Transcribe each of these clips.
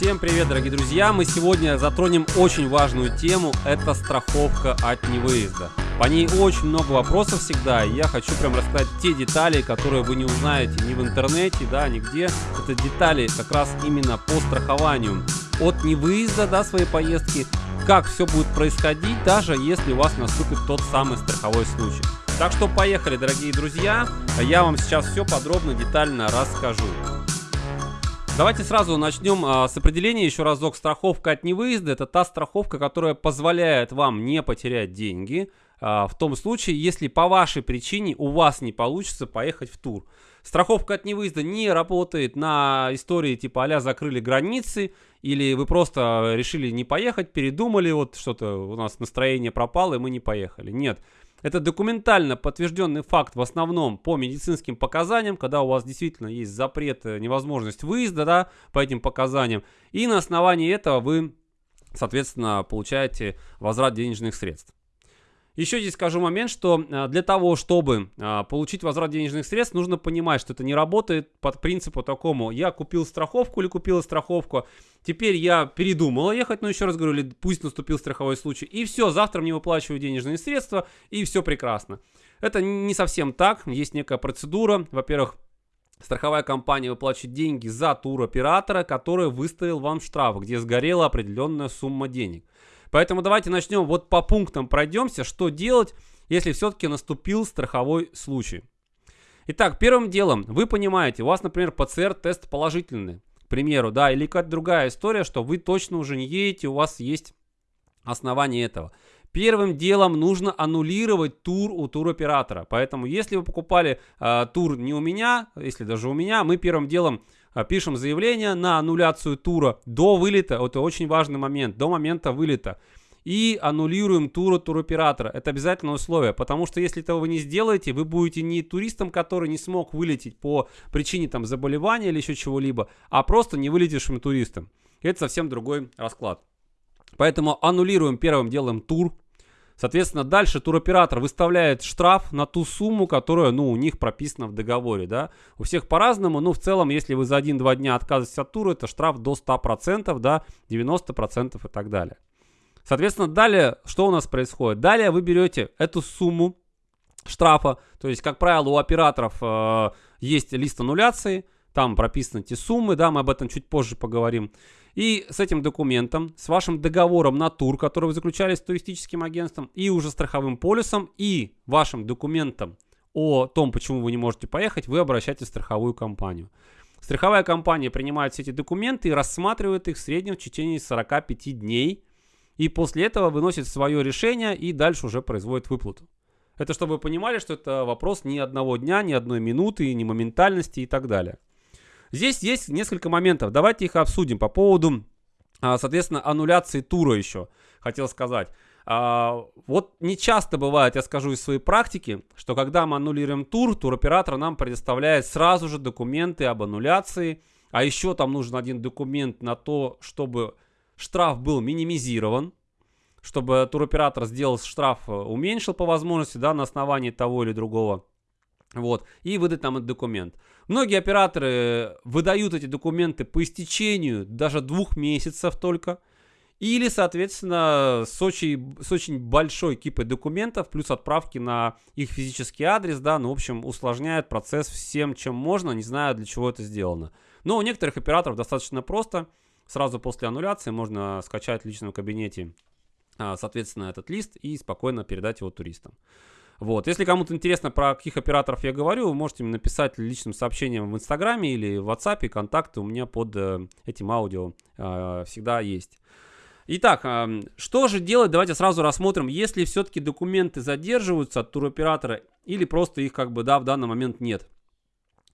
Всем привет, дорогие друзья! Мы сегодня затронем очень важную тему, это страховка от невыезда. По ней очень много вопросов всегда, и я хочу прям рассказать те детали, которые вы не узнаете ни в интернете, да, нигде. Это детали как раз именно по страхованию от невыезда, да, своей поездки, как все будет происходить, даже если у вас наступит тот самый страховой случай. Так что поехали, дорогие друзья, я вам сейчас все подробно, детально расскажу. Давайте сразу начнем а, с определения еще разок. Страховка от невыезда – это та страховка, которая позволяет вам не потерять деньги а, в том случае, если по вашей причине у вас не получится поехать в тур. Страховка от невыезда не работает на истории типа а закрыли границы, или вы просто решили не поехать, передумали, вот что-то у нас настроение пропало, и мы не поехали. Нет. Это документально подтвержденный факт в основном по медицинским показаниям, когда у вас действительно есть запрет, э, невозможность выезда да, по этим показаниям. И на основании этого вы, соответственно, получаете возврат денежных средств. Еще здесь скажу момент, что а, для того, чтобы а, получить возврат денежных средств, нужно понимать, что это не работает под принципу такому. Я купил страховку или купила страховку, теперь я передумала ехать, но еще раз говорю, или пусть наступил страховой случай, и все, завтра мне выплачивают денежные средства, и все прекрасно. Это не совсем так, есть некая процедура. Во-первых, Страховая компания выплачивает деньги за туроператора, который выставил вам штраф, где сгорела определенная сумма денег. Поэтому давайте начнем вот по пунктам пройдемся, что делать, если все-таки наступил страховой случай. Итак, первым делом, вы понимаете, у вас, например, ПЦР-тест положительный, к примеру, да, или какая-то другая история, что вы точно уже не едете, у вас есть основания этого. Первым делом нужно аннулировать тур у туроператора. Поэтому, если вы покупали э, тур не у меня, если даже у меня, мы первым делом пишем заявление на аннуляцию тура до вылета. Это очень важный момент, до момента вылета. И аннулируем тур туроператора. Это обязательное условие, потому что если этого вы не сделаете, вы будете не туристом, который не смог вылететь по причине там заболевания или еще чего-либо, а просто не вылетевшим туристом. Это совсем другой расклад. Поэтому аннулируем первым делом тур Соответственно, дальше туроператор выставляет штраф на ту сумму, которая, ну, у них прописана в договоре, да. У всех по-разному, но в целом, если вы за 1-2 дня отказываетесь от тура, это штраф до 100%, да, 90% и так далее. Соответственно, далее, что у нас происходит? Далее вы берете эту сумму штрафа, то есть, как правило, у операторов э, есть лист аннуляции, там прописаны эти суммы, да, мы об этом чуть позже поговорим. И с этим документом, с вашим договором на тур, который вы заключали с туристическим агентством, и уже страховым полисом, и вашим документом о том, почему вы не можете поехать, вы обращаетесь в страховую компанию. Страховая компания принимает все эти документы и рассматривает их в среднем в течение 45 дней. И после этого выносит свое решение и дальше уже производит выплату. Это чтобы вы понимали, что это вопрос ни одного дня, ни одной минуты, ни моментальности и так далее. Здесь есть несколько моментов. Давайте их обсудим по поводу, а, соответственно, аннуляции тура еще. Хотел сказать. А, вот не часто бывает, я скажу из своей практики, что когда мы аннулируем тур, туроператор нам предоставляет сразу же документы об аннуляции. А еще там нужен один документ на то, чтобы штраф был минимизирован, чтобы туроператор сделал штраф, э, уменьшил по возможности, да, на основании того или другого вот, и выдать нам этот документ. Многие операторы выдают эти документы по истечению даже двух месяцев только. Или, соответственно, с очень, с очень большой кипой документов, плюс отправки на их физический адрес, да, ну, в общем, усложняет процесс всем, чем можно, не знаю, для чего это сделано. Но у некоторых операторов достаточно просто. Сразу после аннуляции можно скачать в личном кабинете, а, соответственно, этот лист и спокойно передать его туристам. Вот. Если кому-то интересно, про каких операторов я говорю, вы можете мне написать личным сообщением в Инстаграме или в WhatsApp. Контакты у меня под э, этим аудио э, всегда есть. Итак, э, что же делать? Давайте сразу рассмотрим, если все-таки документы задерживаются от туроператора или просто их как бы, да, в данный момент нет.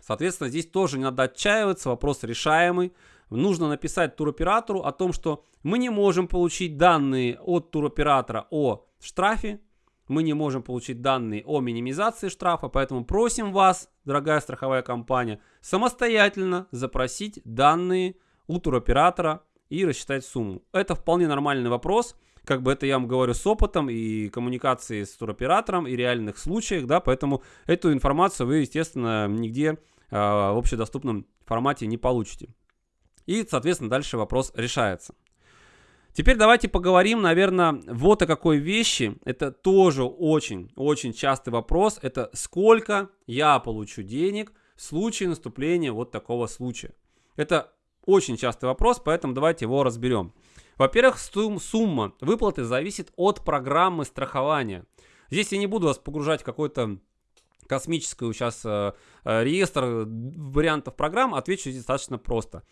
Соответственно, здесь тоже не надо отчаиваться, вопрос решаемый. Нужно написать туроператору о том, что мы не можем получить данные от туроператора о штрафе, мы не можем получить данные о минимизации штрафа, поэтому просим вас, дорогая страховая компания, самостоятельно запросить данные у туроператора и рассчитать сумму. Это вполне нормальный вопрос, как бы это я вам говорю с опытом и коммуникации с туроператором и реальных случаях, да, поэтому эту информацию вы, естественно, нигде э, в общедоступном формате не получите. И, соответственно, дальше вопрос решается. Теперь давайте поговорим, наверное, вот о какой вещи. Это тоже очень-очень частый вопрос. Это сколько я получу денег в случае наступления вот такого случая. Это очень частый вопрос, поэтому давайте его разберем. Во-первых, сумма выплаты зависит от программы страхования. Здесь я не буду вас погружать в какой-то космический сейчас э, э, реестр вариантов программ, отвечу здесь достаточно просто.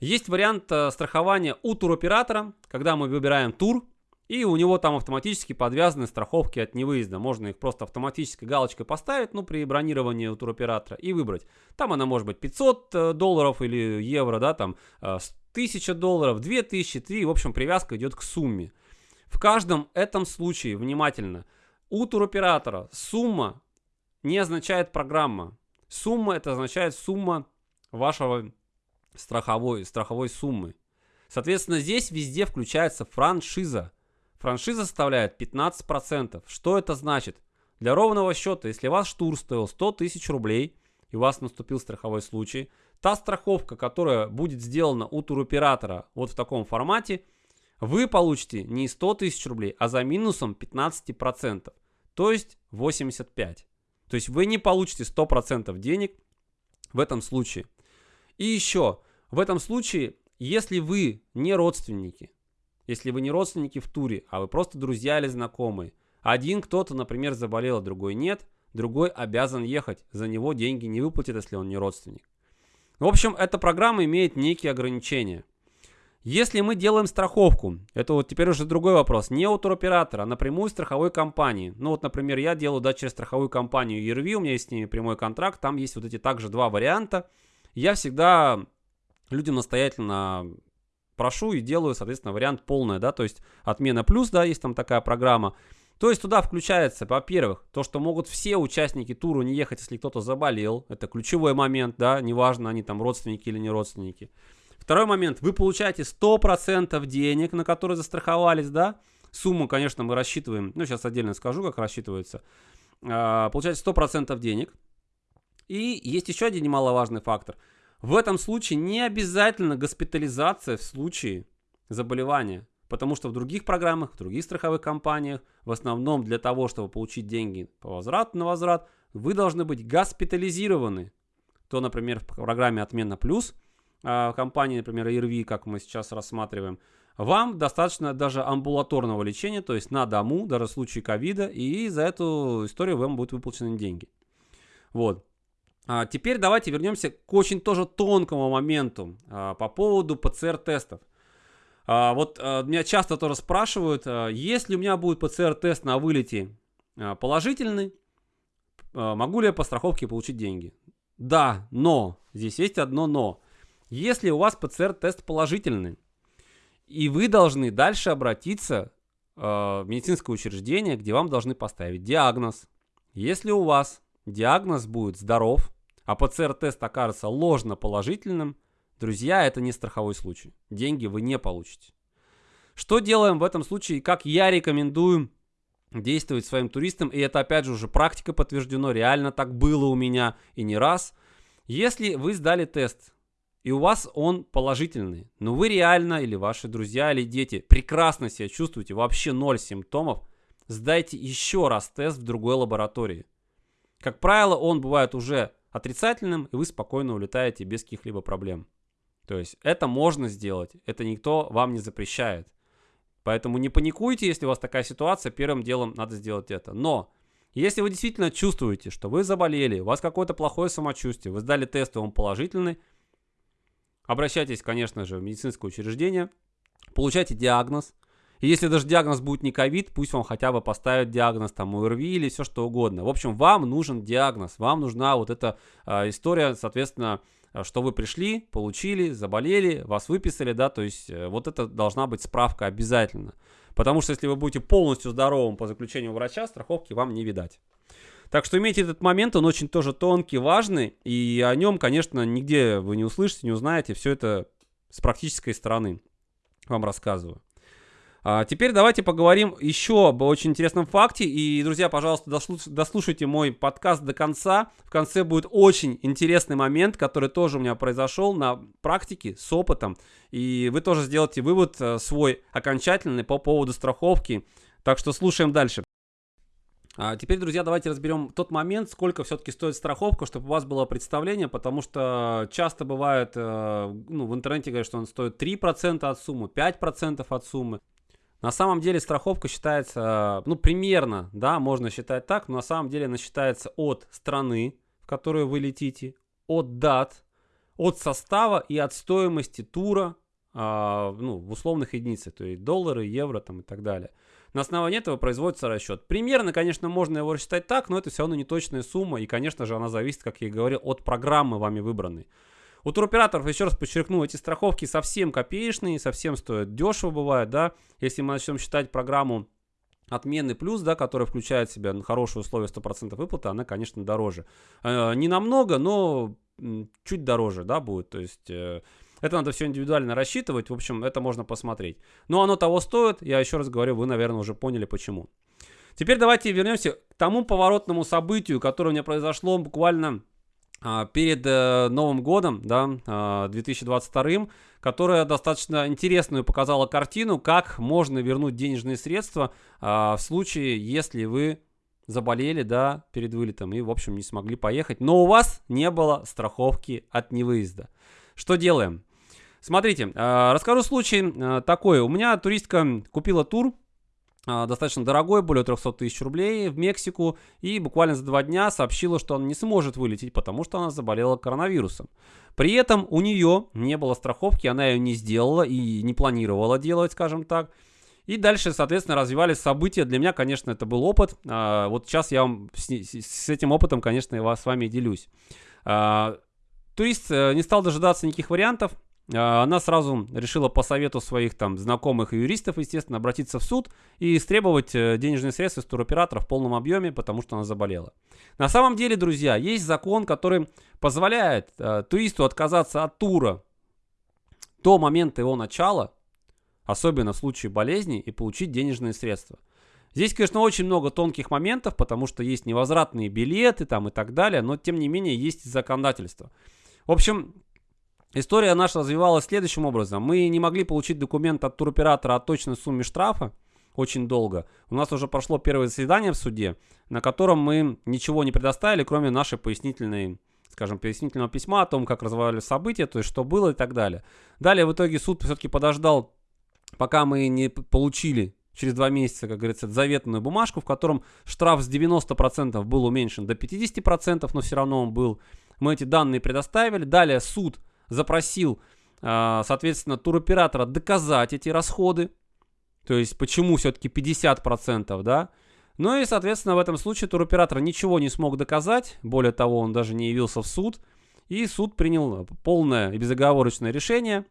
Есть вариант э, страхования у туроператора, когда мы выбираем тур, и у него там автоматически подвязаны страховки от невыезда. Можно их просто автоматической галочкой поставить, ну, при бронировании у туроператора и выбрать. Там она может быть 500 э, долларов или евро, да, там 1000 э, долларов, 2000, 3, в общем, привязка идет к сумме. В каждом этом случае, внимательно, у туроператора сумма не означает программа. Сумма это означает сумма вашего страховой, страховой суммы. Соответственно, здесь везде включается франшиза. Франшиза составляет 15%. Что это значит? Для ровного счета, если ваш штур стоил 100 тысяч рублей, и у вас наступил страховой случай, та страховка, которая будет сделана у туроператора вот в таком формате, вы получите не 100 тысяч рублей, а за минусом 15%, то есть 85. То есть вы не получите 100% денег в этом случае. И еще, в этом случае, если вы не родственники, если вы не родственники в туре, а вы просто друзья или знакомые, один кто-то, например, заболел, а другой нет, другой обязан ехать, за него деньги не выплатят, если он не родственник. В общем, эта программа имеет некие ограничения. Если мы делаем страховку, это вот теперь уже другой вопрос, не у туроператора, а напрямую страховой компании. Ну вот, например, я делаю да, через страховую компанию ERV, у меня есть с ними прямой контракт, там есть вот эти также два варианта. Я всегда людям настоятельно прошу и делаю, соответственно, вариант полный, да, то есть отмена плюс, да, есть там такая программа. То есть туда включается, во-первых, то, что могут все участники тура не ехать, если кто-то заболел. Это ключевой момент, да, неважно, они там родственники или не родственники. Второй момент, вы получаете 100% денег, на которые застраховались, да. Сумму, конечно, мы рассчитываем, ну, сейчас отдельно скажу, как рассчитывается. А, получаете 100% денег. И есть еще один немаловажный фактор – в этом случае не обязательно госпитализация в случае заболевания. Потому что в других программах, в других страховых компаниях, в основном для того, чтобы получить деньги по возврату на возврат, вы должны быть госпитализированы. То, например, в программе «Отмена плюс» а, компании, например, ИРВИ, как мы сейчас рассматриваем, вам достаточно даже амбулаторного лечения, то есть на дому, даже в случае ковида, и за эту историю вам будут выплачены деньги. Вот. А, теперь давайте вернемся к очень тоже тонкому моменту а, по поводу ПЦР-тестов. А, вот меня часто тоже спрашивают, если у меня будет ПЦР-тест на вылете положительный, могу ли я по страховке получить деньги? Да, но, здесь есть одно но. Если у вас ПЦР-тест положительный, и вы должны дальше обратиться в медицинское учреждение, где вам должны поставить диагноз. Если у вас диагноз будет здоров, а ПЦР-тест окажется ложно положительным, друзья, это не страховой случай. Деньги вы не получите. Что делаем в этом случае, как я рекомендую действовать своим туристам, и это опять же уже практика подтверждено, реально так было у меня и не раз. Если вы сдали тест, и у вас он положительный, но вы реально, или ваши друзья, или дети прекрасно себя чувствуете, вообще ноль симптомов, сдайте еще раз тест в другой лаборатории. Как правило, он бывает уже отрицательным, и вы спокойно улетаете без каких-либо проблем. То есть это можно сделать, это никто вам не запрещает. Поэтому не паникуйте, если у вас такая ситуация, первым делом надо сделать это. Но если вы действительно чувствуете, что вы заболели, у вас какое-то плохое самочувствие, вы сдали тест, и он положительный, обращайтесь, конечно же, в медицинское учреждение, получайте диагноз, и если даже диагноз будет не ковид, пусть вам хотя бы поставят диагноз там УРВИ или все что угодно. В общем, вам нужен диагноз, вам нужна вот эта э, история, соответственно, а, что вы пришли, получили, заболели, вас выписали, да, то есть э, вот это должна быть справка обязательно. Потому что если вы будете полностью здоровым по заключению врача, страховки вам не видать. Так что имейте этот момент, он очень тоже тонкий, важный, и о нем, конечно, нигде вы не услышите, не узнаете, все это с практической стороны вам рассказываю. А теперь давайте поговорим еще об очень интересном факте. И, друзья, пожалуйста, дослушайте мой подкаст до конца. В конце будет очень интересный момент, который тоже у меня произошел на практике с опытом. И вы тоже сделаете вывод э, свой окончательный по поводу страховки. Так что слушаем дальше. А теперь, друзья, давайте разберем тот момент, сколько все-таки стоит страховка, чтобы у вас было представление, потому что часто бывает, э, ну, в интернете говорят, что он стоит 3% от суммы, 5% от суммы. На самом деле страховка считается, ну, примерно, да, можно считать так, но на самом деле она считается от страны, в которую вы летите, от дат, от состава и от стоимости тура, а, ну, в условных единицах, то есть доллары, евро там и так далее. На основании этого производится расчет. Примерно, конечно, можно его рассчитать так, но это все равно не точная сумма, и, конечно же, она зависит, как я и говорил, от программы вами выбранной. У туроператоров, еще раз подчеркну, эти страховки совсем копеечные, совсем стоят дешево бывает, да. Если мы начнем считать программу отмены плюс, да, которая включает в себя хорошие условия 100% выплаты, она, конечно, дороже. Э, не намного, но чуть дороже, да, будет. То есть... Э, это надо все индивидуально рассчитывать, в общем, это можно посмотреть. Но оно того стоит, я еще раз говорю, вы, наверное, уже поняли почему. Теперь давайте вернемся к тому поворотному событию, которое у меня произошло буквально перед э, Новым годом, да, а, 2022, которая достаточно интересную показала картину, как можно вернуть денежные средства а, в случае, если вы заболели, да, перед вылетом и, в общем, не смогли поехать, но у вас не было страховки от невыезда. Что делаем? Смотрите, а, расскажу случай а, такой. У меня туристка купила тур а, достаточно дорогой, более 300 тысяч рублей в Мексику, и буквально за два дня сообщила, что она не сможет вылететь, потому что она заболела коронавирусом. При этом у нее не было страховки, она ее не сделала и не планировала делать, скажем так. И дальше, соответственно, развивались события. Для меня, конечно, это был опыт. Вот сейчас я вам с, с этим опытом, конечно, я с вами делюсь. Турист э, не стал дожидаться никаких вариантов, а, она сразу решила по совету своих там знакомых и юристов, естественно, обратиться в суд и истребовать э, денежные средства с туроператора в полном объеме, потому что она заболела. На самом деле, друзья, есть закон, который позволяет э, туристу отказаться от тура до момента его начала, особенно в случае болезни, и получить денежные средства. Здесь, конечно, очень много тонких моментов, потому что есть невозвратные билеты там и так далее, но тем не менее есть законодательство. В общем, История наша развивалась следующим образом. Мы не могли получить документ от туроператора о точной сумме штрафа очень долго. У нас уже прошло первое заседание в суде, на котором мы ничего не предоставили, кроме нашей пояснительной скажем, пояснительного письма о том, как развивались события, то есть что было и так далее. Далее в итоге суд все-таки подождал, пока мы не получили через два месяца, как говорится, заветную бумажку, в котором штраф с 90% был уменьшен до 50%, но все равно он был. Мы эти данные предоставили. Далее суд запросил, а, соответственно, туроператора доказать эти расходы. То есть, почему все-таки 50%, да? Ну и, соответственно, в этом случае туроператор ничего не смог доказать. Более того, он даже не явился в суд. И суд принял полное и безоговорочное решение,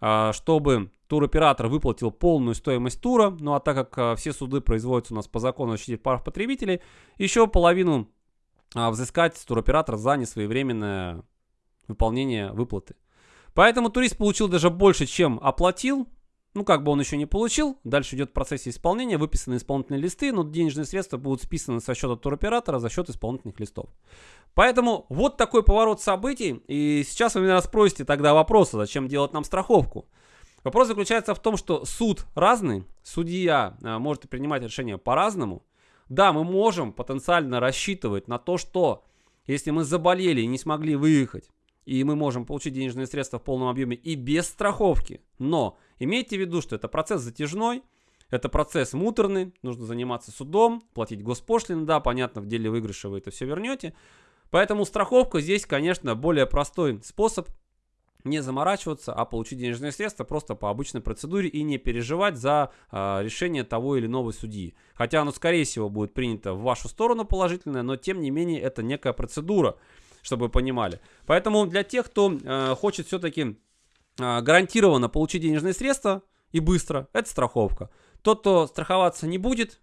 а, чтобы туроператор выплатил полную стоимость тура. Ну а так как а, все суды производятся у нас по закону о прав потребителей, еще половину взыскать с туроператора за несвоевременное выполнения выплаты. Поэтому турист получил даже больше, чем оплатил. Ну, как бы он еще не получил. Дальше идет в процессе исполнения, выписаны исполнительные листы, но денежные средства будут списаны со счета туроператора за счет исполнительных листов. Поэтому вот такой поворот событий. И сейчас вы меня спросите тогда вопросы, зачем делать нам страховку. Вопрос заключается в том, что суд разный, судья а, может принимать решения по-разному. Да, мы можем потенциально рассчитывать на то, что если мы заболели и не смогли выехать, и мы можем получить денежные средства в полном объеме и без страховки. Но имейте в виду, что это процесс затяжной, это процесс муторный, нужно заниматься судом, платить госпошлины, да, понятно, в деле выигрыша вы это все вернете. Поэтому страховка здесь, конечно, более простой способ не заморачиваться, а получить денежные средства просто по обычной процедуре и не переживать за э, решение того или иного судьи. Хотя оно, скорее всего, будет принято в вашу сторону положительное, но тем не менее это некая процедура чтобы вы понимали. Поэтому для тех, кто э, хочет все-таки э, гарантированно получить денежные средства и быстро, это страховка. Тот, кто страховаться не будет,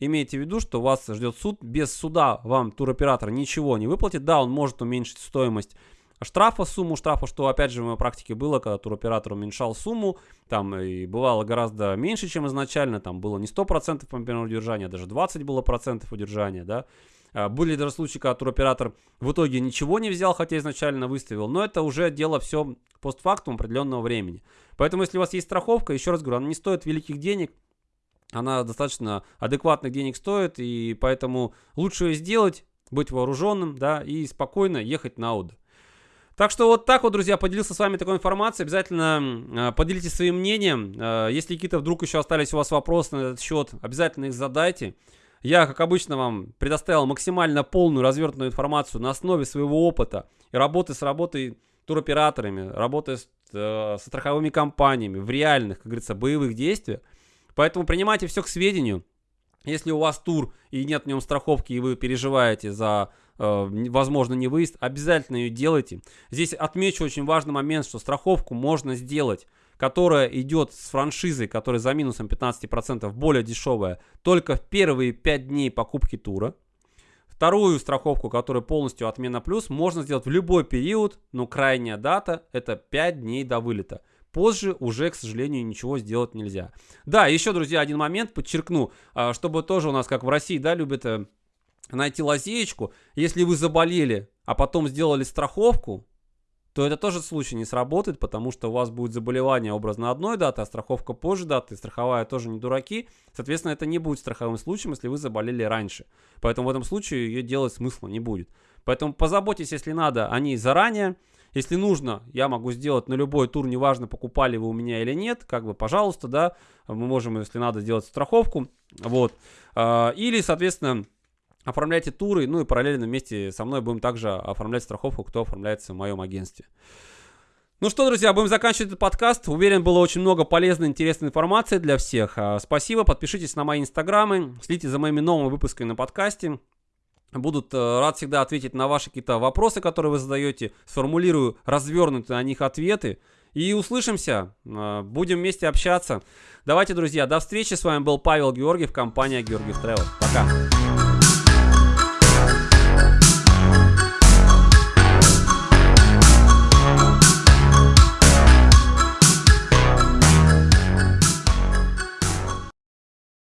имейте в виду, что вас ждет суд. Без суда вам туроператор ничего не выплатит. Да, он может уменьшить стоимость штрафа, сумму штрафа, что опять же в моей практике было, когда туроператор уменьшал сумму, там и бывало гораздо меньше, чем изначально, там было не 100% по удержания, а даже 20 было процентов удержания, да. А, были даже случаи, когда туроператор в итоге ничего не взял, хотя изначально выставил, но это уже дело все постфактум определенного времени. Поэтому если у вас есть страховка, еще раз говорю, она не стоит великих денег, она достаточно адекватных денег стоит, и поэтому лучше ее сделать, быть вооруженным, да, и спокойно ехать на отдых. Так что вот так вот, друзья, поделился с вами такой информацией. Обязательно э, поделитесь своим мнением. Э, если какие-то вдруг еще остались у вас вопросы на этот счет, обязательно их задайте. Я, как обычно, вам предоставил максимально полную развернутую информацию на основе своего опыта и работы с работой туроператорами, работы с, э, со страховыми компаниями в реальных, как говорится, боевых действиях. Поэтому принимайте все к сведению. Если у вас тур и нет в нем страховки, и вы переживаете за, э, возможно, не выезд, обязательно ее делайте. Здесь отмечу очень важный момент, что страховку можно сделать, которая идет с франшизой, которая за минусом 15% более дешевая, только в первые 5 дней покупки тура. Вторую страховку, которая полностью отмена плюс, можно сделать в любой период, но крайняя дата это 5 дней до вылета. Позже уже, к сожалению, ничего сделать нельзя. Да, еще, друзья, один момент подчеркну, а, чтобы тоже у нас, как в России, да, любят э, найти лазеечку. Если вы заболели, а потом сделали страховку, то это тоже случай не сработает, потому что у вас будет заболевание образно одной даты, а страховка позже даты, и страховая тоже не дураки. Соответственно, это не будет страховым случаем, если вы заболели раньше. Поэтому в этом случае ее делать смысла не будет. Поэтому позаботьтесь, если надо, о ней заранее. Если нужно, я могу сделать на любой тур, неважно, покупали вы у меня или нет, как бы, пожалуйста, да, мы можем, если надо, сделать страховку, вот. А, или, соответственно, оформляйте туры, ну и параллельно вместе со мной будем также оформлять страховку, кто оформляется в моем агентстве. Ну что, друзья, будем заканчивать этот подкаст. Уверен, было очень много полезной, интересной информации для всех. А, спасибо, подпишитесь на мои инстаграмы, следите за моими новыми выпусками на подкасте. Будут э, рад всегда ответить на ваши какие-то вопросы, которые вы задаете. Сформулирую развернутые на них ответы. И услышимся. Э, будем вместе общаться. Давайте, друзья, до встречи. С вами был Павел Георгиев, компания Георгиев Travel. Пока.